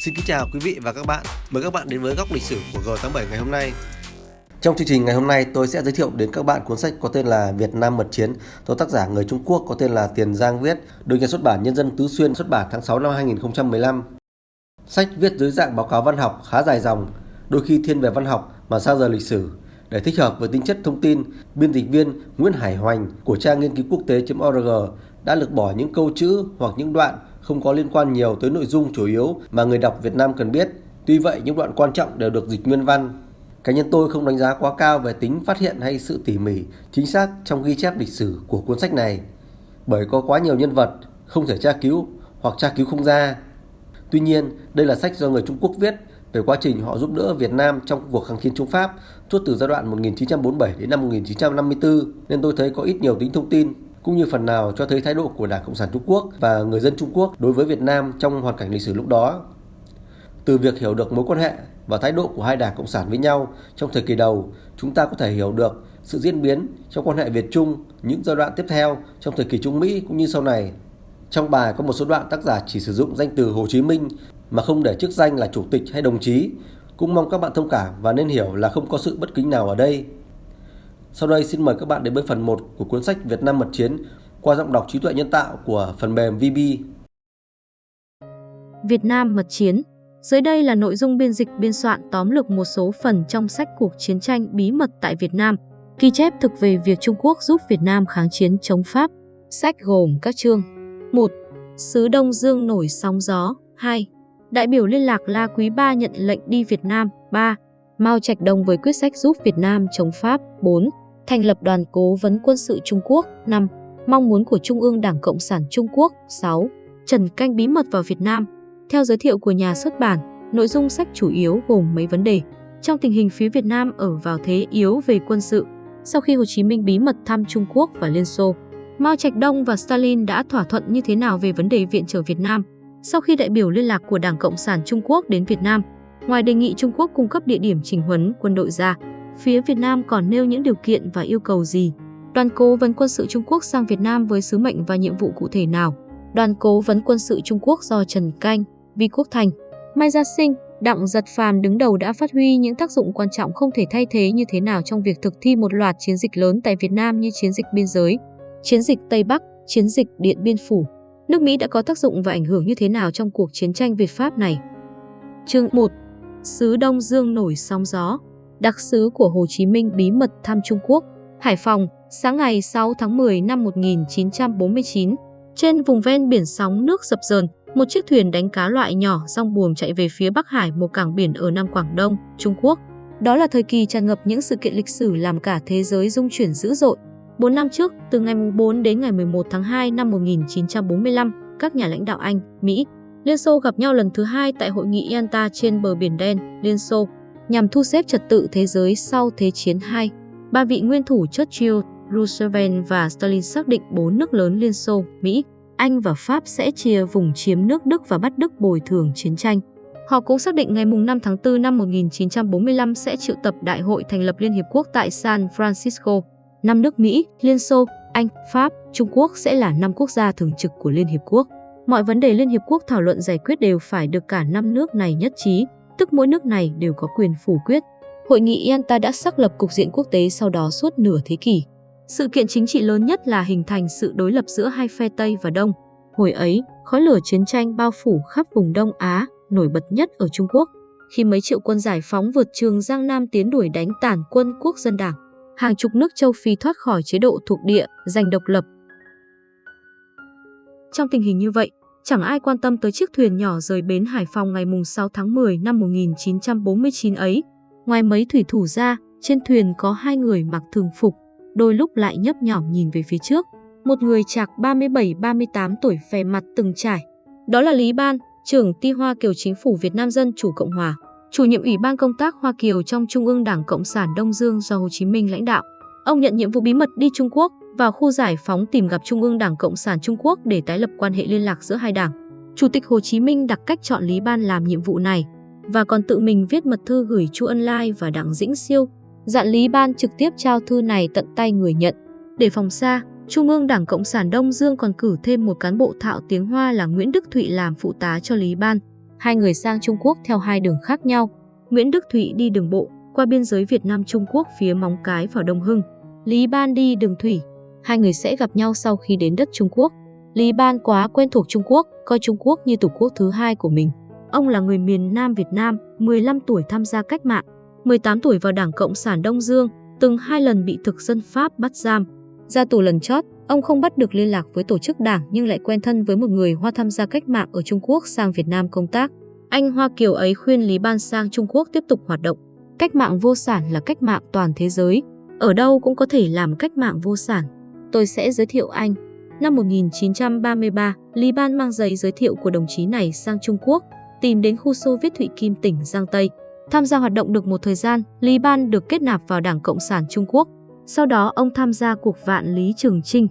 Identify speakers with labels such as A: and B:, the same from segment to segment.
A: Xin kính chào quý vị và các bạn. Mời các bạn đến với góc lịch sử của G87 ngày hôm nay. Trong chương trình ngày hôm nay, tôi sẽ giới thiệu đến các bạn cuốn sách có tên là Việt Nam Mật Chiến do tác giả người Trung Quốc có tên là Tiền Giang viết, được nhà xuất bản Nhân dân Tứ Xuyên xuất bản tháng 6 năm 2015. Sách viết dưới dạng báo cáo văn học khá dài dòng, đôi khi thiên về văn học mà xa rời lịch sử. Để thích hợp với tính chất thông tin, biên dịch viên Nguyễn Hải Hoành của trang nghiên cứu quốc tế.org đã lược bỏ những câu chữ hoặc những đoạn không có liên quan nhiều tới nội dung chủ yếu mà người đọc Việt Nam cần biết. Tuy vậy, những đoạn quan trọng đều được dịch nguyên văn. Cá nhân tôi không đánh giá quá cao về tính phát hiện hay sự tỉ mỉ, chính xác trong ghi chép lịch sử của cuốn sách này, bởi có quá nhiều nhân vật không thể tra cứu hoặc tra cứu không ra. Tuy nhiên, đây là sách do người Trung Quốc viết về quá trình họ giúp đỡ Việt Nam trong cuộc kháng chiến chống Pháp suốt từ giai đoạn 1947 đến năm 1954 nên tôi thấy có ít nhiều tính thông tin cũng như phần nào cho thấy thái độ của Đảng Cộng sản Trung Quốc và người dân Trung Quốc đối với Việt Nam trong hoàn cảnh lịch sử lúc đó. Từ việc hiểu được mối quan hệ và thái độ của hai đảng Cộng sản với nhau trong thời kỳ đầu, chúng ta có thể hiểu được sự diễn biến trong quan hệ Việt Trung những giai đoạn tiếp theo trong thời kỳ Trung Mỹ cũng như sau này. Trong bài có một số đoạn tác giả chỉ sử dụng danh từ Hồ Chí Minh mà không để chức danh là chủ tịch hay đồng chí. Cũng mong các bạn thông cảm và nên hiểu là không có sự bất kính nào ở đây. Sau đây xin mời các bạn đến với phần 1 của cuốn sách Việt Nam Mật Chiến qua giọng đọc trí tuệ nhân tạo của phần mềm VB.
B: Việt Nam Mật Chiến Dưới đây là nội dung biên dịch biên soạn tóm lược một số phần trong sách Cuộc chiến tranh bí mật tại Việt Nam, ghi chép thực về việc Trung Quốc giúp Việt Nam kháng chiến chống Pháp. Sách gồm các chương 1. Sứ Đông Dương nổi sóng gió 2. Đại biểu liên lạc La Quý Ba nhận lệnh đi Việt Nam 3. Mao Trạch Đông với quyết sách giúp Việt Nam chống Pháp 4 thành lập đoàn cố vấn quân sự Trung Quốc 5. Mong muốn của Trung ương Đảng Cộng sản Trung Quốc 6. Trần canh bí mật vào Việt Nam Theo giới thiệu của nhà xuất bản, nội dung sách chủ yếu gồm mấy vấn đề. Trong tình hình phía Việt Nam ở vào thế yếu về quân sự, sau khi Hồ Chí Minh bí mật thăm Trung Quốc và Liên Xô, Mao Trạch Đông và Stalin đã thỏa thuận như thế nào về vấn đề viện trợ Việt Nam sau khi đại biểu liên lạc của Đảng Cộng sản Trung Quốc đến Việt Nam. Ngoài đề nghị Trung Quốc cung cấp địa điểm trình huấn quân đội ra, phía Việt Nam còn nêu những điều kiện và yêu cầu gì? Đoàn cố vấn quân sự Trung Quốc sang Việt Nam với sứ mệnh và nhiệm vụ cụ thể nào? Đoàn cố vấn quân sự Trung Quốc do Trần Canh, Vi Quốc Thành, Mai Gia Sinh, Đặng Giật Phàm đứng đầu đã phát huy những tác dụng quan trọng không thể thay thế như thế nào trong việc thực thi một loạt chiến dịch lớn tại Việt Nam như chiến dịch biên giới, chiến dịch Tây Bắc, chiến dịch Điện Biên Phủ. Nước Mỹ đã có tác dụng và ảnh hưởng như thế nào trong cuộc chiến tranh Việt Pháp này? Chương 1. Sứ Đông Dương nổi sóng gió đặc sứ của Hồ Chí Minh bí mật thăm Trung Quốc, Hải Phòng, sáng ngày 6 tháng 10 năm 1949. Trên vùng ven biển sóng nước dập dờn, một chiếc thuyền đánh cá loại nhỏ rong buồm chạy về phía Bắc Hải, một cảng biển ở Nam Quảng Đông, Trung Quốc. Đó là thời kỳ tràn ngập những sự kiện lịch sử làm cả thế giới rung chuyển dữ dội. 4 năm trước, từ ngày 4 đến ngày 11 tháng 2 năm 1945, các nhà lãnh đạo Anh, Mỹ, Liên Xô gặp nhau lần thứ hai tại hội nghị Yalta trên bờ Biển Đen, Liên Xô nhằm thu xếp trật tự thế giới sau Thế chiến II. Ba vị nguyên thủ Churchill, Roosevelt và Stalin xác định bốn nước lớn Liên Xô, Mỹ, Anh và Pháp sẽ chia vùng chiếm nước Đức và bắt Đức bồi thường chiến tranh. Họ cũng xác định ngày 5 tháng 4 năm 1945 sẽ triệu tập Đại hội thành lập Liên Hiệp Quốc tại San Francisco. Năm nước Mỹ, Liên Xô, Anh, Pháp, Trung Quốc sẽ là năm quốc gia thường trực của Liên Hiệp Quốc. Mọi vấn đề Liên Hiệp Quốc thảo luận giải quyết đều phải được cả năm nước này nhất trí tức mỗi nước này đều có quyền phủ quyết. Hội nghị Yalta đã xác lập cục diện quốc tế sau đó suốt nửa thế kỷ. Sự kiện chính trị lớn nhất là hình thành sự đối lập giữa hai phe Tây và Đông. Hồi ấy, khói lửa chiến tranh bao phủ khắp vùng Đông Á, nổi bật nhất ở Trung Quốc. Khi mấy triệu quân giải phóng vượt trường Giang Nam tiến đuổi đánh tàn quân quốc dân đảng, hàng chục nước châu Phi thoát khỏi chế độ thuộc địa, giành độc lập. Trong tình hình như vậy, Chẳng ai quan tâm tới chiếc thuyền nhỏ rời bến Hải Phòng ngày 6 tháng 10 năm 1949 ấy. Ngoài mấy thủy thủ ra, trên thuyền có hai người mặc thường phục, đôi lúc lại nhấp nhỏm nhìn về phía trước. Một người chạc 37-38 tuổi vẻ mặt từng trải. Đó là Lý Ban, trưởng ti Hoa Kiều Chính phủ Việt Nam Dân Chủ Cộng Hòa, chủ nhiệm Ủy ban công tác Hoa Kiều trong Trung ương Đảng Cộng sản Đông Dương do Hồ Chí Minh lãnh đạo. Ông nhận nhiệm vụ bí mật đi Trung Quốc vào khu giải phóng tìm gặp Trung ương Đảng Cộng sản Trung Quốc để tái lập quan hệ liên lạc giữa hai đảng. Chủ tịch Hồ Chí Minh đặc cách chọn Lý Ban làm nhiệm vụ này và còn tự mình viết mật thư gửi Chu Ân Lai và Đặng Dĩnh Siêu, dặn Lý Ban trực tiếp trao thư này tận tay người nhận. Để phòng xa, Trung ương Đảng Cộng sản Đông Dương còn cử thêm một cán bộ thạo tiếng Hoa là Nguyễn Đức Thụy làm phụ tá cho Lý Ban. hai người sang Trung Quốc theo hai đường khác nhau. Nguyễn Đức Thụy đi đường bộ, qua biên giới Việt Nam Trung Quốc phía Móng Cái vào Đông Hưng. Lý Ban đi đường thủy. Hai người sẽ gặp nhau sau khi đến đất Trung Quốc. Lý Ban quá quen thuộc Trung Quốc, coi Trung Quốc như tổ quốc thứ hai của mình. Ông là người miền Nam Việt Nam, 15 tuổi tham gia cách mạng, 18 tuổi vào Đảng Cộng sản Đông Dương, từng hai lần bị thực dân Pháp bắt giam. Ra tù lần chót, ông không bắt được liên lạc với tổ chức đảng nhưng lại quen thân với một người Hoa tham gia cách mạng ở Trung Quốc sang Việt Nam công tác. Anh Hoa Kiều ấy khuyên Lý Ban sang Trung Quốc tiếp tục hoạt động. Cách mạng vô sản là cách mạng toàn thế giới, ở đâu cũng có thể làm cách mạng vô sản. Tôi sẽ giới thiệu anh. Năm 1933, Lý Ban mang giấy giới thiệu của đồng chí này sang Trung Quốc, tìm đến khu Xô Viết Thụy Kim tỉnh Giang Tây. Tham gia hoạt động được một thời gian, Lý Ban được kết nạp vào Đảng Cộng sản Trung Quốc. Sau đó ông tham gia cuộc vạn Lý Trường Trinh.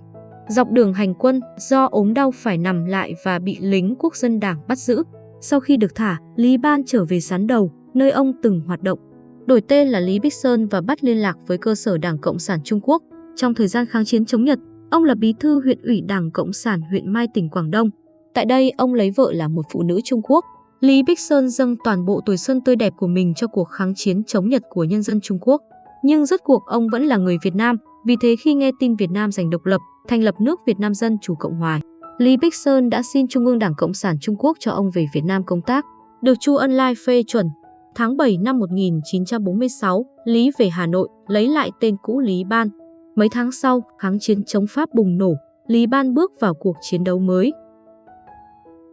B: Dọc đường hành quân, do ốm đau phải nằm lại và bị lính quốc dân đảng bắt giữ. Sau khi được thả, Lý Ban trở về Sán Đầu, nơi ông từng hoạt động. Đổi tên là Lý Bích Sơn và bắt liên lạc với cơ sở Đảng Cộng sản Trung Quốc. Trong thời gian kháng chiến chống Nhật, ông là bí thư huyện ủy Đảng Cộng sản huyện Mai tỉnh Quảng Đông. Tại đây, ông lấy vợ là một phụ nữ Trung Quốc. Lý Bích Sơn dâng toàn bộ tuổi xuân tươi đẹp của mình cho cuộc kháng chiến chống Nhật của nhân dân Trung Quốc. Nhưng rốt cuộc ông vẫn là người Việt Nam, vì thế khi nghe tin Việt Nam giành độc lập, thành lập nước Việt Nam Dân Chủ Cộng Hòa, Lý Bích Sơn đã xin Trung ương Đảng Cộng sản Trung Quốc cho ông về Việt Nam công tác, được Chu Ân Lai phê chuẩn. Tháng 7 năm 1946, Lý về Hà Nội, lấy lại tên cũ Lý Ban. Mấy tháng sau, kháng chiến chống Pháp bùng nổ, Lý Ban bước vào cuộc chiến đấu mới.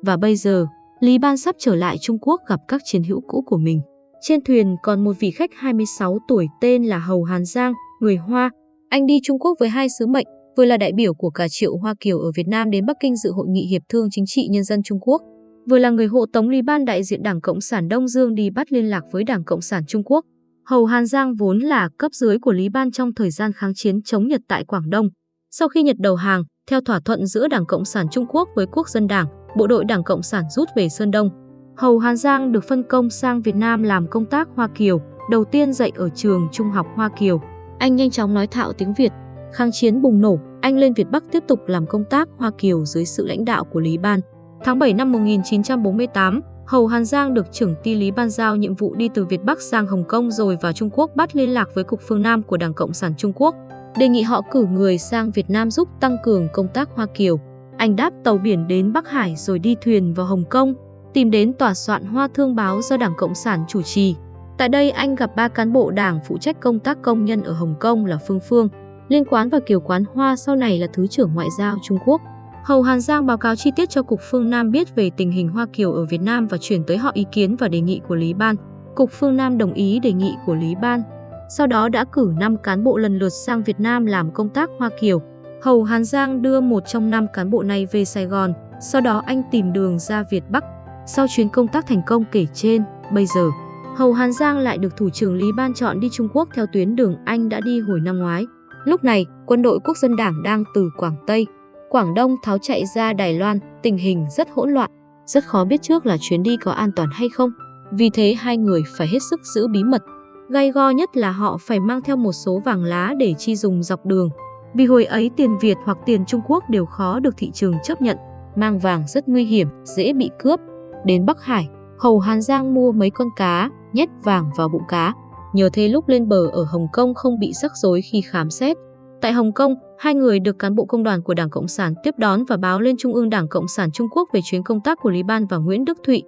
B: Và bây giờ, Lý Ban sắp trở lại Trung Quốc gặp các chiến hữu cũ của mình. Trên thuyền còn một vị khách 26 tuổi tên là Hầu Hàn Giang, người Hoa. Anh đi Trung Quốc với hai sứ mệnh, vừa là đại biểu của cả triệu Hoa Kiều ở Việt Nam đến Bắc Kinh dự hội nghị hiệp thương chính trị nhân dân Trung Quốc, vừa là người hộ tống Lý Ban đại diện Đảng Cộng sản Đông Dương đi bắt liên lạc với Đảng Cộng sản Trung Quốc. Hầu Hàn Giang vốn là cấp dưới của Lý Ban trong thời gian kháng chiến chống Nhật tại Quảng Đông. Sau khi Nhật đầu hàng, theo thỏa thuận giữa Đảng Cộng sản Trung Quốc với Quốc dân Đảng, bộ đội Đảng Cộng sản rút về Sơn Đông. Hầu Hàn Giang được phân công sang Việt Nam làm công tác Hoa Kiều, đầu tiên dạy ở trường Trung học Hoa Kiều. Anh nhanh chóng nói thạo tiếng Việt. Kháng chiến bùng nổ, anh lên Việt Bắc tiếp tục làm công tác Hoa Kiều dưới sự lãnh đạo của Lý Ban. Tháng 7 năm 1948, Hầu Hàn Giang được trưởng ty Lý Ban giao nhiệm vụ đi từ Việt Bắc sang Hồng Kông rồi vào Trung Quốc bắt liên lạc với Cục phương Nam của Đảng Cộng sản Trung Quốc, đề nghị họ cử người sang Việt Nam giúp tăng cường công tác Hoa Kiều. Anh đáp tàu biển đến Bắc Hải rồi đi thuyền vào Hồng Kông, tìm đến tòa soạn Hoa Thương báo do Đảng Cộng sản chủ trì. Tại đây anh gặp ba cán bộ đảng phụ trách công tác công nhân ở Hồng Kông là Phương Phương, Liên Quán và Kiều Quán Hoa sau này là Thứ trưởng Ngoại giao Trung Quốc. Hầu Hàn Giang báo cáo chi tiết cho Cục Phương Nam biết về tình hình Hoa Kiều ở Việt Nam và chuyển tới họ ý kiến và đề nghị của Lý Ban. Cục Phương Nam đồng ý đề nghị của Lý Ban. Sau đó đã cử 5 cán bộ lần lượt sang Việt Nam làm công tác Hoa Kiều. Hầu Hàn Giang đưa một trong năm cán bộ này về Sài Gòn, sau đó anh tìm đường ra Việt Bắc. Sau chuyến công tác thành công kể trên, bây giờ, Hầu Hàn Giang lại được Thủ trưởng Lý Ban chọn đi Trung Quốc theo tuyến đường anh đã đi hồi năm ngoái. Lúc này, quân đội quốc dân đảng đang từ Quảng Tây, Quảng Đông tháo chạy ra Đài Loan, tình hình rất hỗn loạn. Rất khó biết trước là chuyến đi có an toàn hay không. Vì thế hai người phải hết sức giữ bí mật. Gai go nhất là họ phải mang theo một số vàng lá để chi dùng dọc đường. Vì hồi ấy tiền Việt hoặc tiền Trung Quốc đều khó được thị trường chấp nhận. Mang vàng rất nguy hiểm, dễ bị cướp. Đến Bắc Hải, Hầu Hàn Giang mua mấy con cá, nhét vàng vào bụng cá. Nhờ thế lúc lên bờ ở Hồng Kông không bị rắc rối khi khám xét. Tại Hồng Kông, hai người được cán bộ công đoàn của Đảng Cộng sản tiếp đón và báo lên Trung ương Đảng Cộng sản Trung Quốc về chuyến công tác của Lý Ban và Nguyễn Đức Thụy.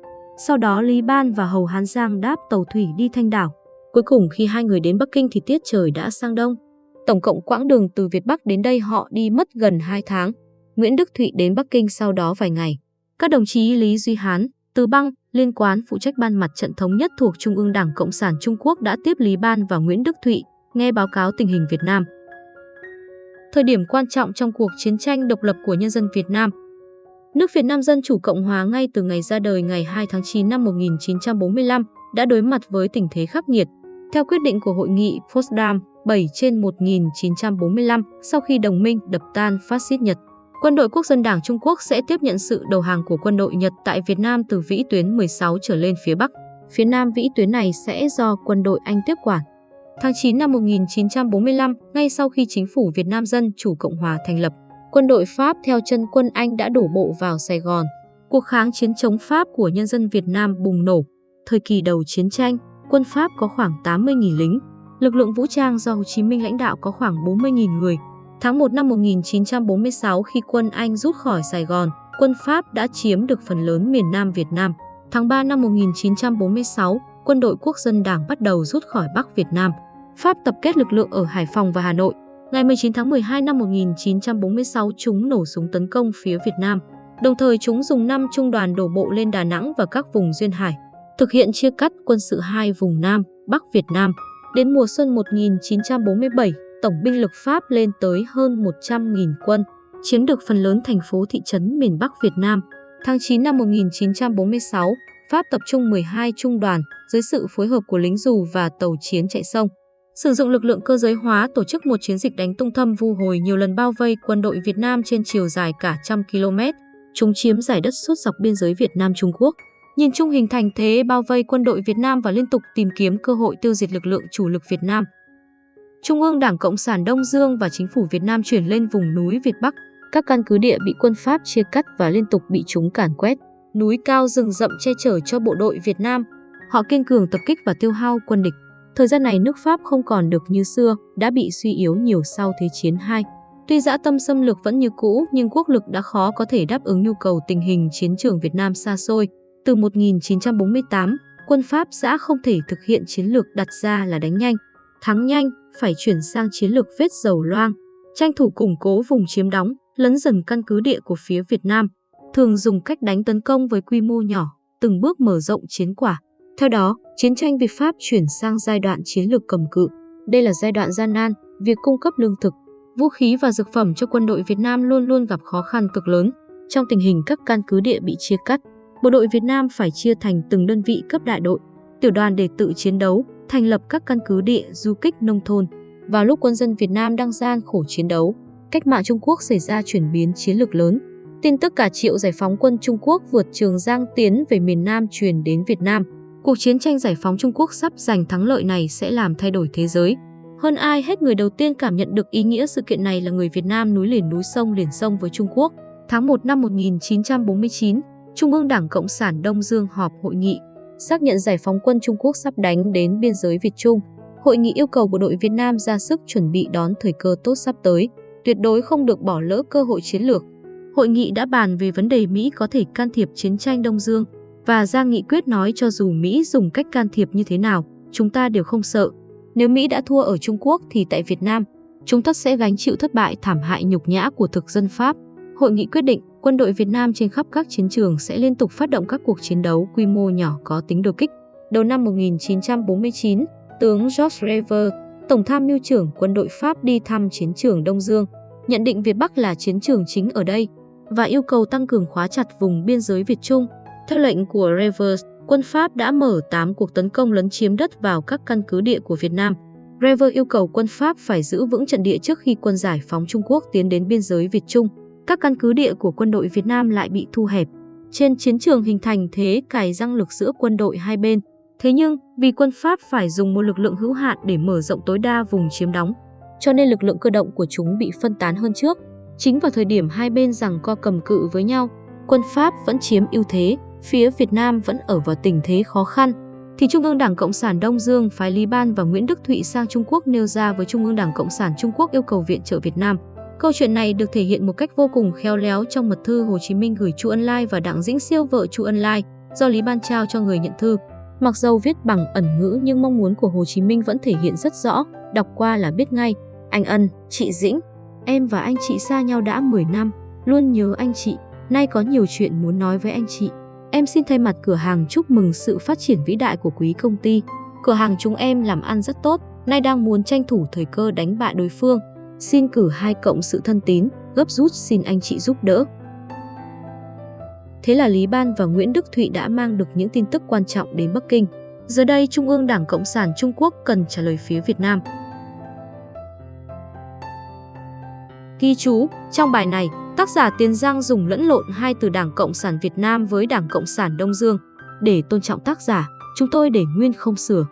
B: Sau đó Lý Ban và Hầu Hán Giang đáp tàu thủy đi Thanh Đảo. Cuối cùng khi hai người đến Bắc Kinh thì tiết trời đã sang đông. Tổng cộng quãng đường từ Việt Bắc đến đây họ đi mất gần 2 tháng. Nguyễn Đức Thụy đến Bắc Kinh sau đó vài ngày. Các đồng chí Lý Duy Hán, Từ Băng, liên quán phụ trách ban mặt trận thống nhất thuộc Trung ương Đảng Cộng sản Trung Quốc đã tiếp Lý Ban và Nguyễn Đức Thụy, nghe báo cáo tình hình Việt Nam. Thời điểm quan trọng trong cuộc chiến tranh độc lập của nhân dân Việt Nam. Nước Việt Nam Dân Chủ Cộng Hòa ngay từ ngày ra đời ngày 2 tháng 9 năm 1945 đã đối mặt với tình thế khắc nghiệt. Theo quyết định của Hội nghị Potsdam 7 trên 1945, sau khi đồng minh đập tan phát xít Nhật, Quân đội Quốc dân Đảng Trung Quốc sẽ tiếp nhận sự đầu hàng của quân đội Nhật tại Việt Nam từ vĩ tuyến 16 trở lên phía Bắc. Phía Nam vĩ tuyến này sẽ do quân đội Anh tiếp quản. Tháng 9 năm 1945, ngay sau khi chính phủ Việt Nam Dân Chủ Cộng Hòa thành lập, quân đội Pháp theo chân quân Anh đã đổ bộ vào Sài Gòn. cuộc kháng chiến chống Pháp của nhân dân Việt Nam bùng nổ. Thời kỳ đầu chiến tranh, quân Pháp có khoảng 80.000 lính. Lực lượng vũ trang do Hồ Chí Minh lãnh đạo có khoảng 40.000 người. Tháng 1 năm 1946 khi quân Anh rút khỏi Sài Gòn, quân Pháp đã chiếm được phần lớn miền Nam Việt Nam. Tháng 3 năm 1946, quân đội quốc dân đảng bắt đầu rút khỏi Bắc Việt Nam. Pháp tập kết lực lượng ở Hải Phòng và Hà Nội. Ngày 19 tháng 12 năm 1946, chúng nổ súng tấn công phía Việt Nam. Đồng thời chúng dùng 5 trung đoàn đổ bộ lên Đà Nẵng và các vùng duyên hải, thực hiện chia cắt quân sự hai vùng Nam, Bắc Việt Nam. Đến mùa xuân 1947, tổng binh lực Pháp lên tới hơn 100.000 quân, chiếm được phần lớn thành phố thị trấn miền Bắc Việt Nam. Tháng 9 năm 1946, Pháp tập trung 12 trung đoàn dưới sự phối hợp của lính dù và tàu chiến chạy sông. Sử dụng lực lượng cơ giới hóa tổ chức một chiến dịch đánh tung thâm vu hồi nhiều lần bao vây quân đội Việt Nam trên chiều dài cả trăm km. Chúng chiếm giải đất suốt dọc biên giới Việt Nam-Trung Quốc. Nhìn chung hình thành thế bao vây quân đội Việt Nam và liên tục tìm kiếm cơ hội tiêu diệt lực lượng chủ lực Việt Nam. Trung ương Đảng Cộng sản Đông Dương và chính phủ Việt Nam chuyển lên vùng núi Việt Bắc. Các căn cứ địa bị quân Pháp chia cắt và liên tục bị chúng càn quét. Núi cao rừng rậm che chở cho bộ đội Việt Nam. Họ kiên cường tập kích và tiêu hao quân địch. Thời gian này nước Pháp không còn được như xưa, đã bị suy yếu nhiều sau Thế chiến II. Tuy dã tâm xâm lược vẫn như cũ nhưng quốc lực đã khó có thể đáp ứng nhu cầu tình hình chiến trường Việt Nam xa xôi. Từ 1948, quân Pháp đã không thể thực hiện chiến lược đặt ra là đánh nhanh, thắng nhanh, phải chuyển sang chiến lược vết dầu loang, tranh thủ củng cố vùng chiếm đóng, lấn dần căn cứ địa của phía Việt Nam, thường dùng cách đánh tấn công với quy mô nhỏ, từng bước mở rộng chiến quả. Theo đó, chiến tranh Việt Pháp chuyển sang giai đoạn chiến lược cầm cự. Đây là giai đoạn gian nan, việc cung cấp lương thực, vũ khí và dược phẩm cho quân đội Việt Nam luôn luôn gặp khó khăn cực lớn. Trong tình hình các căn cứ địa bị chia cắt, bộ đội Việt Nam phải chia thành từng đơn vị cấp đại đội, tiểu đoàn để tự chiến đấu, thành lập các căn cứ địa du kích nông thôn. Vào lúc quân dân Việt Nam đang gian khổ chiến đấu, cách mạng Trung Quốc xảy ra chuyển biến chiến lược lớn. Tin tức cả triệu giải phóng quân Trung Quốc vượt Trường Giang tiến về miền Nam truyền đến Việt Nam. Cuộc chiến tranh giải phóng Trung Quốc sắp giành thắng lợi này sẽ làm thay đổi thế giới. Hơn ai hết người đầu tiên cảm nhận được ý nghĩa sự kiện này là người Việt Nam núi liền núi sông liền sông với Trung Quốc. Tháng 1 năm 1949, Trung ương Đảng Cộng sản Đông Dương họp hội nghị, xác nhận giải phóng quân Trung Quốc sắp đánh đến biên giới Việt Trung. Hội nghị yêu cầu bộ đội Việt Nam ra sức chuẩn bị đón thời cơ tốt sắp tới, tuyệt đối không được bỏ lỡ cơ hội chiến lược. Hội nghị đã bàn về vấn đề Mỹ có thể can thiệp chiến tranh Đông Dương và ra nghị quyết nói cho dù Mỹ dùng cách can thiệp như thế nào, chúng ta đều không sợ. Nếu Mỹ đã thua ở Trung Quốc thì tại Việt Nam, chúng ta sẽ gánh chịu thất bại thảm hại nhục nhã của thực dân Pháp. Hội nghị quyết định quân đội Việt Nam trên khắp các chiến trường sẽ liên tục phát động các cuộc chiến đấu quy mô nhỏ có tính đột kích. Đầu năm 1949, tướng George Rever, Tổng tham mưu trưởng quân đội Pháp đi thăm chiến trường Đông Dương, nhận định Việt Bắc là chiến trường chính ở đây và yêu cầu tăng cường khóa chặt vùng biên giới Việt Trung. Theo lệnh của Revers, quân Pháp đã mở 8 cuộc tấn công lấn chiếm đất vào các căn cứ địa của Việt Nam. Revers yêu cầu quân Pháp phải giữ vững trận địa trước khi quân giải phóng Trung Quốc tiến đến biên giới Việt Trung. Các căn cứ địa của quân đội Việt Nam lại bị thu hẹp. Trên chiến trường hình thành thế cài răng lực giữa quân đội hai bên. Thế nhưng, vì quân Pháp phải dùng một lực lượng hữu hạn để mở rộng tối đa vùng chiếm đóng, cho nên lực lượng cơ động của chúng bị phân tán hơn trước. Chính vào thời điểm hai bên rằng co cầm cự với nhau, quân Pháp vẫn chiếm ưu thế, phía Việt Nam vẫn ở vào tình thế khó khăn, thì Trung ương Đảng Cộng sản Đông Dương phái Lý Ban và Nguyễn Đức Thụy sang Trung Quốc nêu ra với Trung ương Đảng Cộng sản Trung Quốc yêu cầu viện trợ Việt Nam. Câu chuyện này được thể hiện một cách vô cùng khéo léo trong mật thư Hồ Chí Minh gửi Chu Ân Lai và Đặng Dĩnh Siêu vợ Chu Ân Lai, do Lý Ban trao cho người nhận thư. Mặc dầu viết bằng ẩn ngữ nhưng mong muốn của Hồ Chí Minh vẫn thể hiện rất rõ, đọc qua là biết ngay. Anh Ân, chị Dĩnh, em và anh chị xa nhau đã 10 năm, luôn nhớ anh chị, nay có nhiều chuyện muốn nói với anh chị. Em xin thay mặt cửa hàng chúc mừng sự phát triển vĩ đại của quý công ty. Cửa hàng chúng em làm ăn rất tốt, nay đang muốn tranh thủ thời cơ đánh bại đối phương. Xin cử hai cộng sự thân tín, gấp rút xin anh chị giúp đỡ. Thế là Lý Ban và Nguyễn Đức Thụy đã mang được những tin tức quan trọng đến Bắc Kinh. Giờ đây, Trung ương Đảng Cộng sản Trung Quốc cần trả lời phía Việt Nam. Ghi chú, trong bài này, tác giả Tiền Giang dùng lẫn lộn hai từ Đảng Cộng sản Việt Nam với Đảng Cộng sản Đông Dương. Để tôn trọng tác giả, chúng tôi để nguyên không sửa.